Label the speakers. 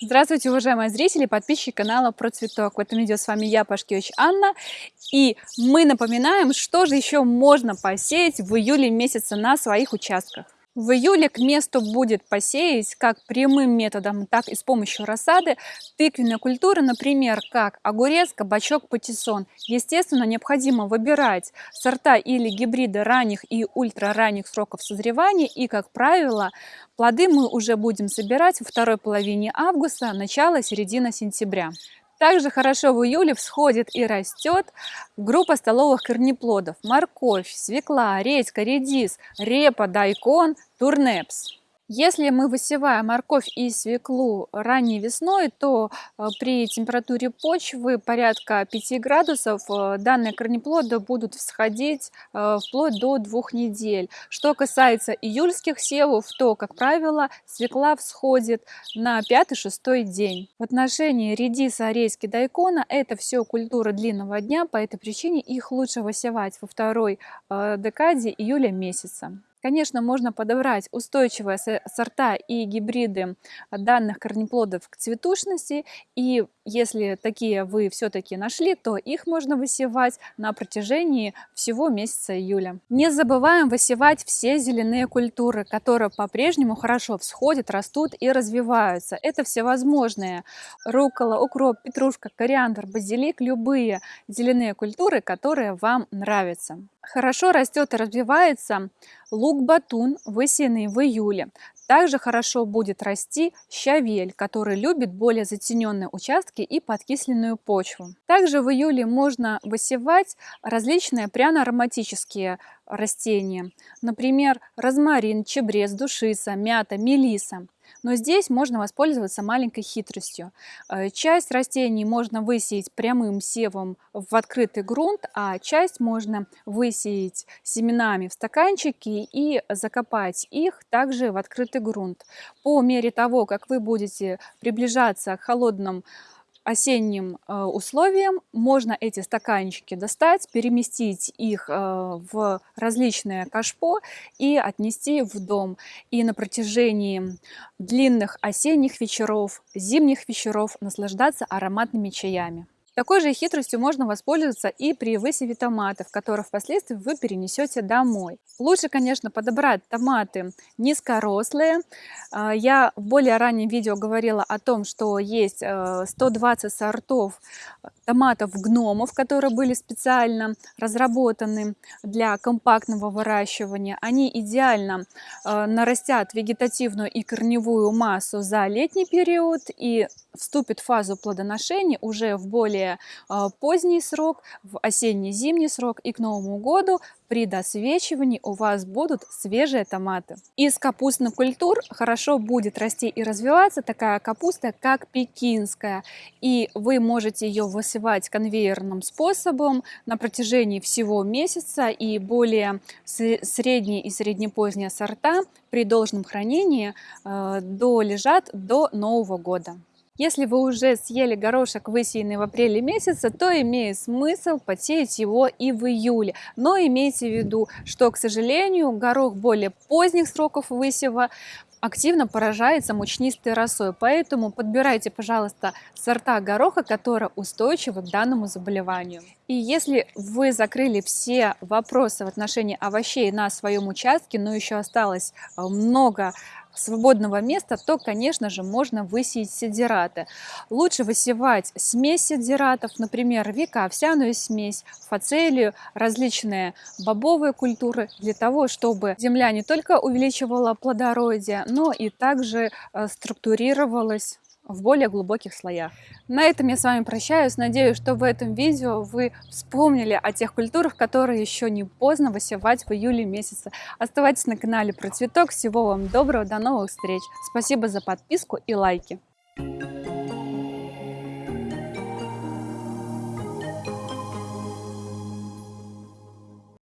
Speaker 1: Здравствуйте, уважаемые зрители, подписчики канала Про Цветок. В этом видео с вами я, Пашкевич Анна. И мы напоминаем, что же еще можно посеять в июле месяце на своих участках. В июле к месту будет посеять как прямым методом, так и с помощью рассады тыквенные культуры, например, как огурец, кабачок, патиссон. Естественно, необходимо выбирать сорта или гибриды ранних и ультраранних сроков созревания. И, как правило, плоды мы уже будем собирать во второй половине августа, начало-середина сентября. Также хорошо в июле всходит и растет группа столовых корнеплодов. Морковь, свекла, редька, редис, репа, дайкон, турнепс. Если мы высеваем морковь и свеклу ранней весной, то э, при температуре почвы порядка 5 градусов э, данные корнеплоды будут всходить э, вплоть до двух недель. Что касается июльских севов, то, как правило, свекла всходит на 5-6 день. В отношении редиса, редьки, дайкона это все культуры длинного дня, по этой причине их лучше высевать во второй декаде июля месяца. Конечно, можно подобрать устойчивые сорта и гибриды данных корнеплодов к цветушности. И если такие вы все-таки нашли, то их можно высевать на протяжении всего месяца июля. Не забываем высевать все зеленые культуры, которые по-прежнему хорошо всходят, растут и развиваются. Это всевозможные рукола, укроп, петрушка, кориандр, базилик, любые зеленые культуры, которые вам нравятся. Хорошо растет и развивается лук-батун, высеянный в июле. Также хорошо будет расти щавель, который любит более затененные участки и подкисленную почву. Также в июле можно высевать различные пряно-ароматические растения. Например, розмарин, чебрец, душица, мята, мелиса. Но здесь можно воспользоваться маленькой хитростью. Э, часть растений можно высеять прямым севом в открытый грунт, а часть можно высеять семенами в стаканчики и закопать их также в открытый грунт. По мере того, как вы будете приближаться к холодным осенним э, условиям можно эти стаканчики достать, переместить их э, в различные кашпо и отнести в дом. И на протяжении длинных осенних вечеров, зимних вечеров наслаждаться ароматными чаями. Такой же хитростью можно воспользоваться и при высеве томатов, которые впоследствии вы перенесете домой. Лучше, конечно, подобрать томаты низкорослые. А, я в более раннем видео говорила о том, что есть 120 э, сортов томатов гномов, которые были специально разработаны для компактного выращивания. Они идеально э, нарастят вегетативную и корневую массу за летний период и вступит в фазу плодоношения уже в более а, поздний срок, в осенне-зимний срок и к Новому году при досвечивании у вас будут свежие томаты. Из капустных культур хорошо будет расти и развиваться такая капуста, как пекинская. И вы можете ее высевать конвейерным способом на протяжении всего месяца. И более средние и среднепоздние сорта при должном хранении э, долежат до Нового года. Если вы уже съели горошек, высеянный в апреле месяце, то имеет смысл посеять его и в июле. Но имейте в виду, что, к сожалению, горох более поздних сроков высева активно поражается мучнистой росой, поэтому подбирайте, пожалуйста, сорта гороха, которые устойчивы к данному заболеванию. И если вы закрыли все вопросы в отношении овощей на своем участке, но еще осталось э, много свободного места, то, конечно же, можно высеять сидираты. Лучше высевать смесь сидиратов, например, века, овсяную смесь, фацелию, различные бобовые культуры, для того, чтобы земля не только увеличивала плодородие, но и также э, структурировалась в более глубоких слоях. На этом я с вами прощаюсь. Надеюсь, что в этом видео вы вспомнили о тех культурах, которые еще не поздно высевать в июле месяце. Оставайтесь на канале Про Цветок. Всего вам доброго, до новых встреч. Спасибо за подписку и лайки. Thank you.